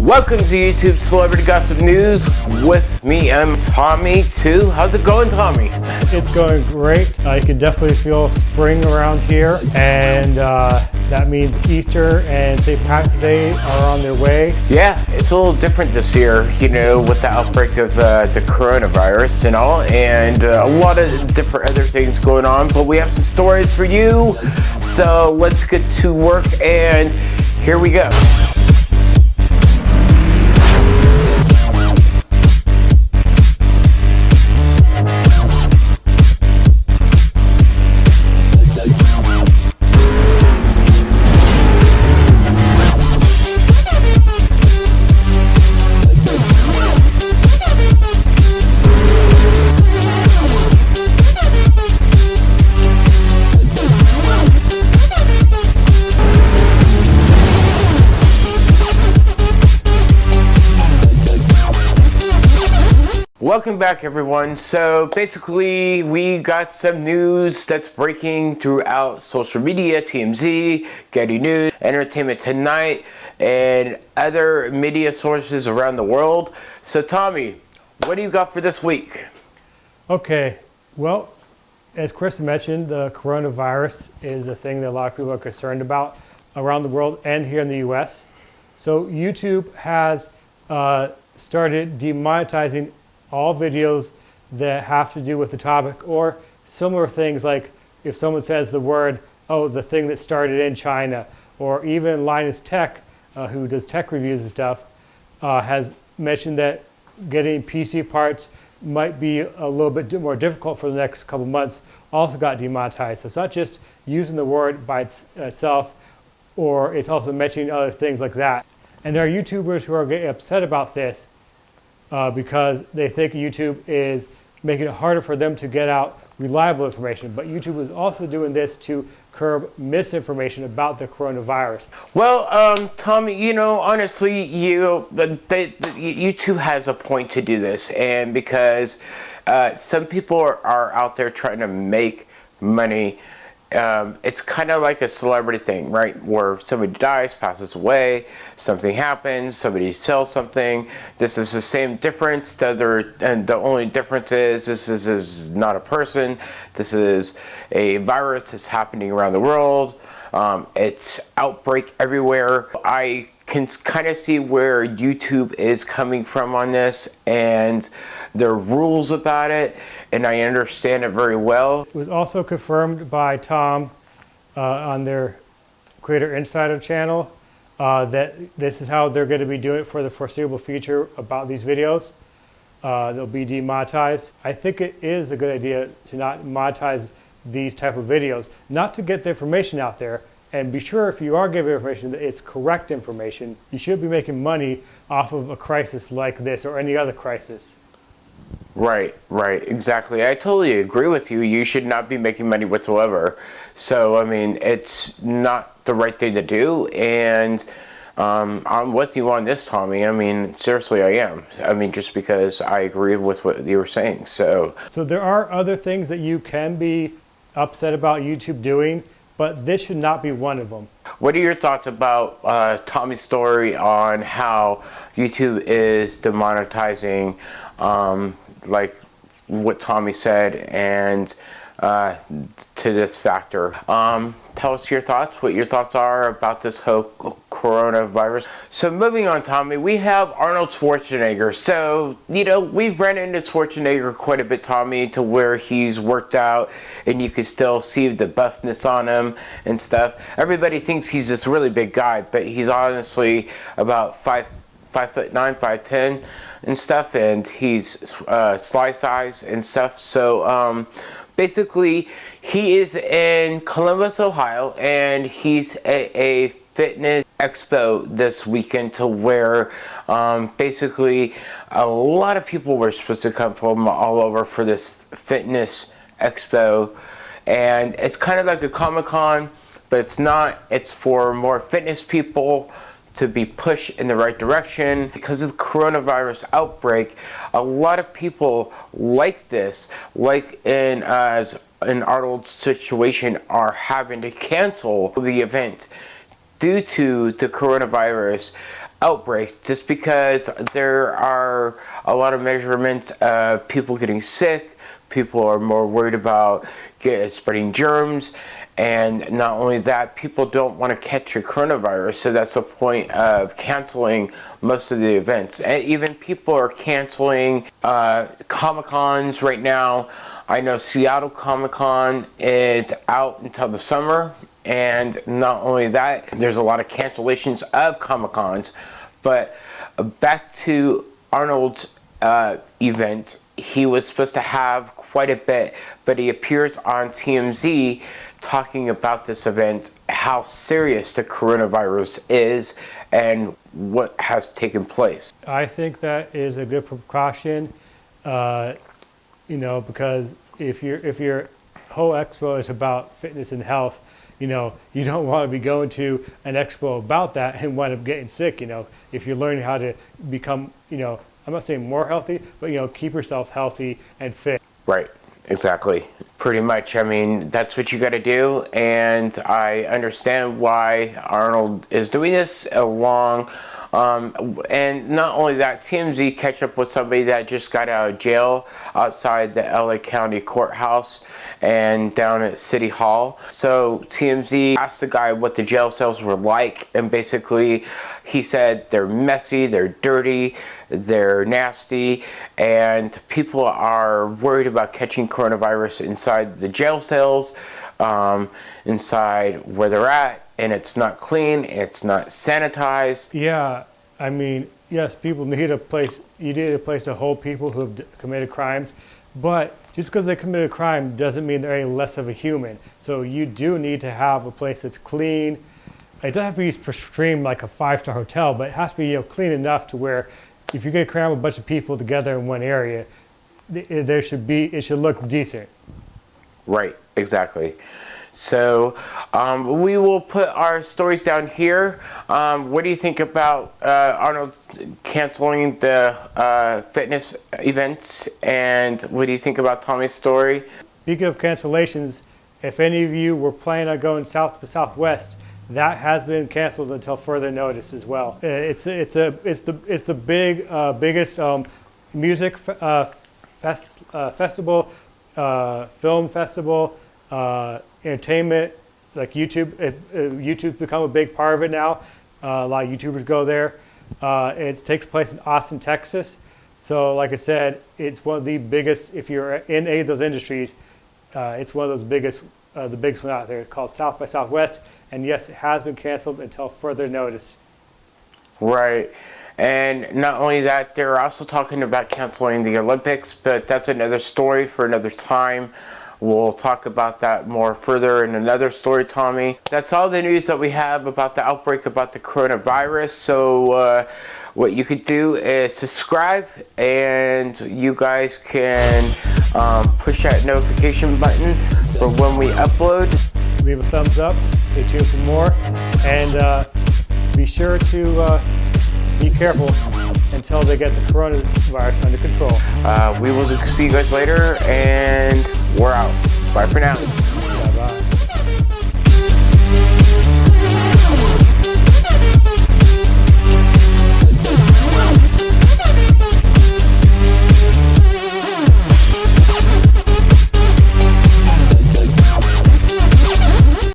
Welcome to YouTube Celebrity Gossip News with me. I'm Tommy too. How's it going, Tommy? It's going great. I can definitely feel spring around here, and uh, that means Easter and St. Patrick's Day are on their way. Yeah, it's a little different this year, you know, with the outbreak of uh, the coronavirus and all, and uh, a lot of different other things going on. But we have some stories for you, so let's get to work. And here we go. Welcome back everyone. So basically we got some news that's breaking throughout social media, TMZ, Getty News, Entertainment Tonight, and other media sources around the world. So Tommy, what do you got for this week? Okay, well, as Chris mentioned, the coronavirus is a thing that a lot of people are concerned about around the world and here in the US. So YouTube has uh, started demonetizing all videos that have to do with the topic or similar things like if someone says the word, oh, the thing that started in China, or even Linus Tech, uh, who does tech reviews and stuff, uh, has mentioned that getting PC parts might be a little bit more difficult for the next couple months, also got demonetized. So it's not just using the word by its, itself, or it's also mentioning other things like that. And there are YouTubers who are getting upset about this uh, because they think YouTube is making it harder for them to get out reliable information. But YouTube is also doing this to curb misinformation about the coronavirus. Well, um, Tommy, you know, honestly, you they, YouTube has a point to do this, and because uh, some people are, are out there trying to make money um, it's kind of like a celebrity thing, right? Where somebody dies, passes away, something happens, somebody sells something. This is the same difference. The other, and the only difference is this is, is not a person. This is a virus that's happening around the world. Um, it's outbreak everywhere. I can kind of see where YouTube is coming from on this and their rules about it and I understand it very well. It was also confirmed by Tom uh, on their Creator Insider channel uh, that this is how they're going to be doing it for the foreseeable future about these videos. Uh, they'll be demonetized. I think it is a good idea to not monetize these type of videos, not to get the information out there, and be sure if you are giving information that it's correct information, you should be making money off of a crisis like this or any other crisis. Right, right, exactly. I totally agree with you. You should not be making money whatsoever. So, I mean, it's not the right thing to do. And um, I'm with you on this, Tommy. I mean, seriously, I am. I mean, just because I agree with what you were saying. So, so there are other things that you can be upset about YouTube doing but this should not be one of them. What are your thoughts about uh, Tommy's story on how YouTube is demonetizing, um, like what Tommy said, and uh, to this factor? Um, tell us your thoughts, what your thoughts are about this whole coronavirus. So moving on, Tommy, we have Arnold Schwarzenegger. So, you know, we've ran into Schwarzenegger quite a bit, Tommy, to where he's worked out and you can still see the buffness on him and stuff. Everybody thinks he's this really big guy, but he's honestly about five five foot nine, five ten, and stuff, and he's uh, sly size and stuff. So um, basically, he is in Columbus, Ohio, and he's a, a fitness expo this weekend to where um, basically a lot of people were supposed to come from all over for this fitness expo. And it's kind of like a Comic-Con but it's not. It's for more fitness people to be pushed in the right direction. Because of the coronavirus outbreak a lot of people like this like in as in Arnold's situation are having to cancel the event due to the coronavirus outbreak just because there are a lot of measurements of people getting sick people are more worried about get, spreading germs and not only that people don't want to catch a coronavirus so that's the point of canceling most of the events. And even people are canceling uh, comic-cons right now. I know Seattle Comic-Con is out until the summer and not only that there's a lot of cancellations of Comic-Cons but back to Arnold's uh, event he was supposed to have quite a bit but he appears on TMZ talking about this event how serious the coronavirus is and what has taken place. I think that is a good precaution uh, you know because if your if your whole expo is about fitness and health you know, you don't want to be going to an expo about that and wind up getting sick, you know. If you're learning how to become, you know, I'm not saying more healthy, but, you know, keep yourself healthy and fit. Right, exactly. Pretty much, I mean, that's what you got to do. And I understand why Arnold is doing this along um, and not only that, TMZ catch up with somebody that just got out of jail outside the LA County Courthouse and down at City Hall. So TMZ asked the guy what the jail cells were like and basically he said they're messy, they're dirty, they're nasty, and people are worried about catching coronavirus inside the jail cells, um, inside where they're at, and it's not clean, it's not sanitized. Yeah, I mean, yes, people need a place, you need a place to hold people who have committed crimes, but just because they committed a crime doesn't mean they're any less of a human. So you do need to have a place that's clean. It doesn't have to be extreme like a five-star hotel, but it has to be you know, clean enough to where if you're going to cram a bunch of people together in one area, there should be, it should look decent. Right, exactly. So um, we will put our stories down here. Um, what do you think about uh, Arnold canceling the uh, fitness events? And what do you think about Tommy's story? Speaking of cancellations, if any of you were planning on going south to southwest, that has been canceled until further notice as well. Uh, it's it's a it's the it's the big uh, biggest um, music uh, fest, uh, festival, uh, film festival, uh, entertainment, like YouTube. It, it, YouTube's become a big part of it now. Uh, a lot of YouTubers go there. Uh, it takes place in Austin, Texas. So like I said, it's one of the biggest, if you're in any of those industries, uh, it's one of those biggest, uh, the biggest one out there It's called South by Southwest. And yes, it has been canceled until further notice. Right. And not only that, they're also talking about canceling the Olympics, but that's another story for another time. We'll talk about that more further in another story, Tommy. That's all the news that we have about the outbreak about the coronavirus. So uh, what you could do is subscribe and you guys can um, push that notification button for when we upload. Leave a thumbs up, stay tuned for more, and uh, be sure to uh, be careful until they get the coronavirus under control. Uh, we will see you guys later and we're out. Bye for now.